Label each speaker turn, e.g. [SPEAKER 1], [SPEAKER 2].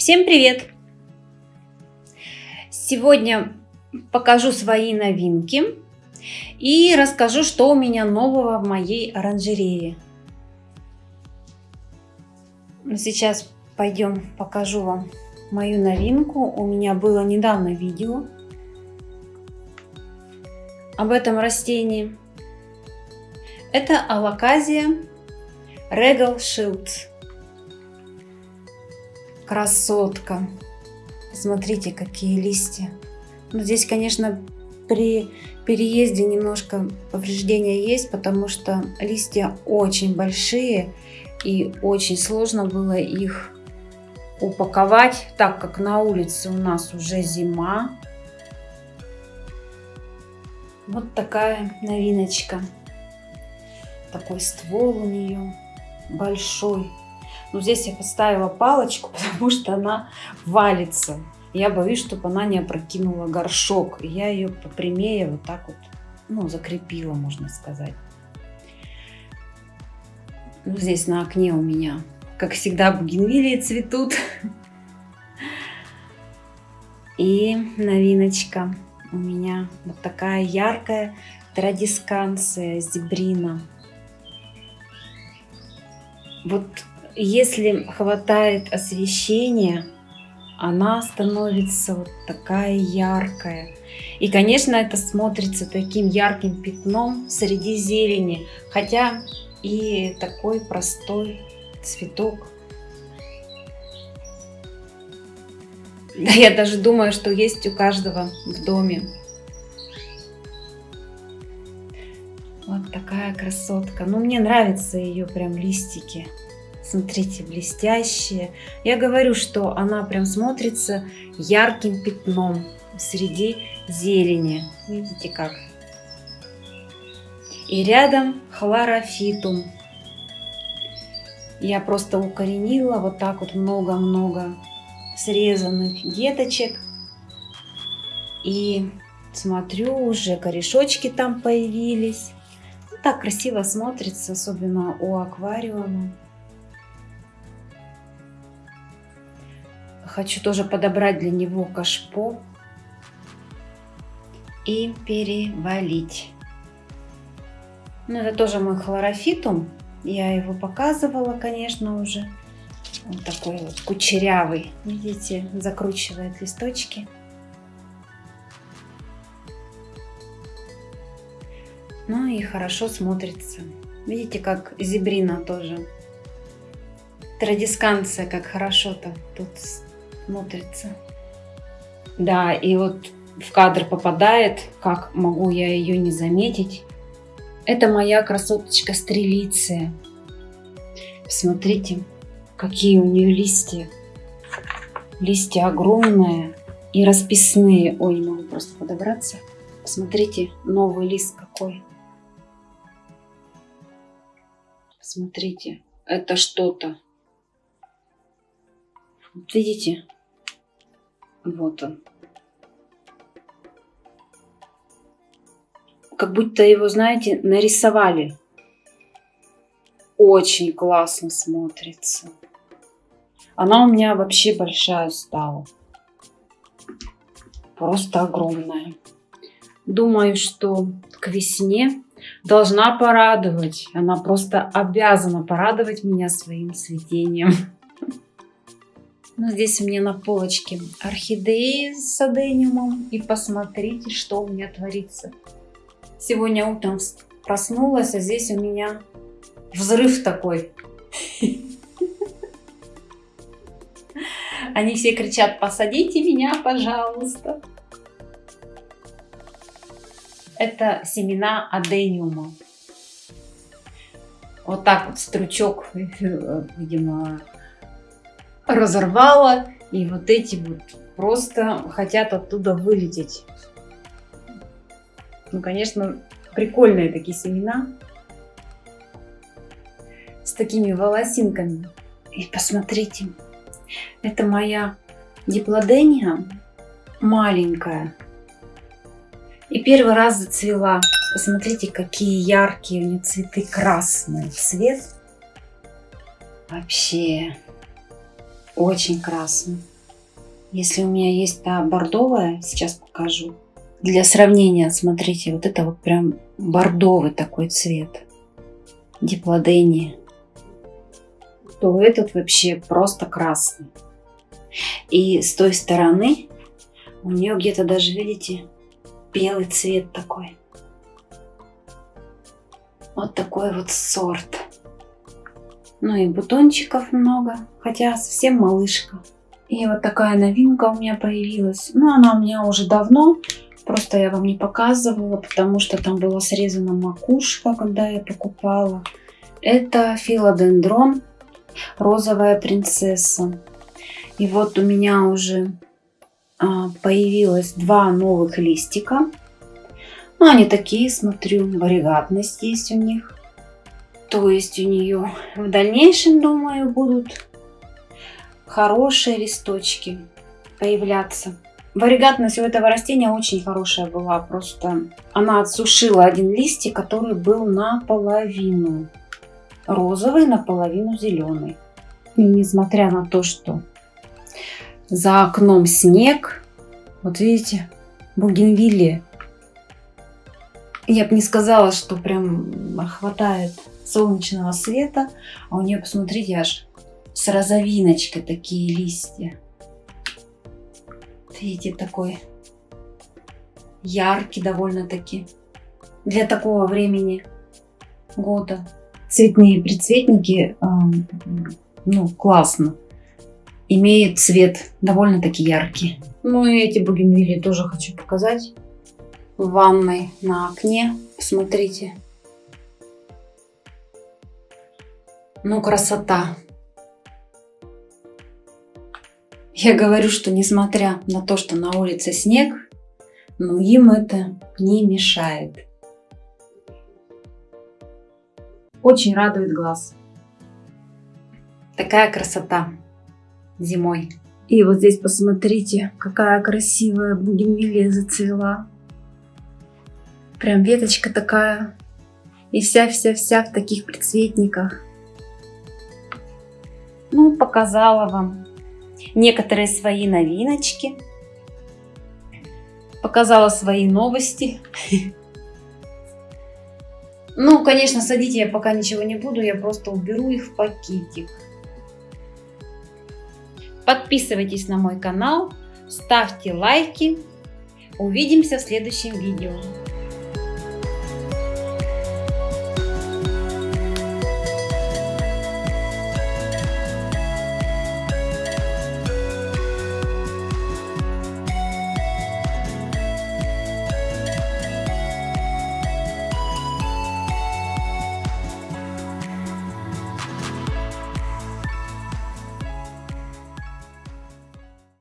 [SPEAKER 1] Всем привет! Сегодня покажу свои новинки и расскажу, что у меня нового в моей оранжерее. Ну, сейчас пойдем покажу вам мою новинку. У меня было недавно видео об этом растении. Это алаказия Regal Shield. Красотка. Смотрите, какие листья. Ну, здесь, конечно, при переезде немножко повреждения есть, потому что листья очень большие и очень сложно было их упаковать, так как на улице у нас уже зима. Вот такая новиночка. Такой ствол у нее большой. Но здесь я поставила палочку, потому что она валится. Я боюсь, чтобы она не опрокинула горшок. Я ее попрямее вот так вот, ну, закрепила, можно сказать. Ну, здесь на окне у меня, как всегда, бугенвилии цветут. И новиночка у меня вот такая яркая традисканция зебрина. Вот если хватает освещения, она становится вот такая яркая. И, конечно, это смотрится таким ярким пятном среди зелени, хотя и такой простой цветок. Да, я даже думаю, что есть у каждого в доме. Вот такая красотка. Ну, мне нравятся ее прям листики. Смотрите, блестящие. Я говорю, что она прям смотрится ярким пятном среди зелени. Видите как? И рядом хлорофитум. Я просто укоренила вот так вот много-много срезанных деточек. И смотрю, уже корешочки там появились. Так красиво смотрится, особенно у аквариума. Хочу тоже подобрать для него кашпо и перевалить. Ну, это тоже мой хлорофитум. Я его показывала, конечно, уже. Он такой вот кучерявый. Видите, закручивает листочки. Ну и хорошо смотрится. Видите, как зебрина тоже. Традисканция, как хорошо-то тут смотрится. Да, и вот в кадр попадает, как могу я ее не заметить. Это моя красоточка стрелиция. Посмотрите, какие у нее листья. Листья огромные и расписные. Ой, не могу просто подобраться. Посмотрите, новый лист какой. Посмотрите, это что-то. видите? Вот он. Как будто его, знаете, нарисовали. Очень классно смотрится. Она у меня вообще большая стала. Просто огромная. Думаю, что к весне должна порадовать. Она просто обязана порадовать меня своим цветением. Ну, здесь у меня на полочке орхидеи с адениумом. И посмотрите, что у меня творится. Сегодня утром проснулась, а здесь у меня взрыв такой. Они все кричат, посадите меня, пожалуйста. Это семена адениума. Вот так вот стручок, видимо, разорвала. И вот эти вот просто хотят оттуда вылететь. Ну, конечно, прикольные такие семена. С такими волосинками. И посмотрите, это моя диплодения маленькая. И первый раз зацвела. Посмотрите, какие яркие у нее цветы. Красный цвет. Вообще очень красный. Если у меня есть та бордовая, сейчас покажу. Для сравнения, смотрите, вот это вот прям бордовый такой цвет. Диплодения. То этот вообще просто красный. И с той стороны у нее где-то даже, видите, белый цвет такой. Вот такой вот сорт. Ну и бутончиков много, хотя совсем малышка. И вот такая новинка у меня появилась. Ну, она у меня уже давно, просто я вам не показывала, потому что там была срезана макушка, когда я покупала. Это филодендрон, розовая принцесса. И вот у меня уже а, появилось два новых листика. Ну, они такие, смотрю, варигатность есть у них. То есть у нее в дальнейшем, думаю, будут хорошие листочки появляться. Варигатность у этого растения очень хорошая была. Просто она отсушила один листик, который был наполовину розовый, наполовину зеленый. И несмотря на то, что за окном снег, вот видите, бугенвиллия. Я бы не сказала, что прям хватает солнечного света, а у нее, посмотрите, аж с розовиночкой такие листья. Видите, такой яркий довольно-таки для такого времени года. Цветные прицветники, ну, классно. Имеют цвет довольно-таки яркий. Ну и эти бугенвилли тоже хочу показать. В ванной на окне, посмотрите. Ну, красота. Я говорю, что несмотря на то, что на улице снег, но им это не мешает. Очень радует глаз. Такая красота зимой. И вот здесь посмотрите, какая красивая бугенвилия зацвела. Прям веточка такая. И вся-вся-вся в таких прицветниках. Ну, показала вам некоторые свои новиночки. Показала свои новости. Ну, конечно, садить я пока ничего не буду, я просто уберу их в пакетик. Подписывайтесь на мой канал, ставьте лайки. Увидимся в следующем видео.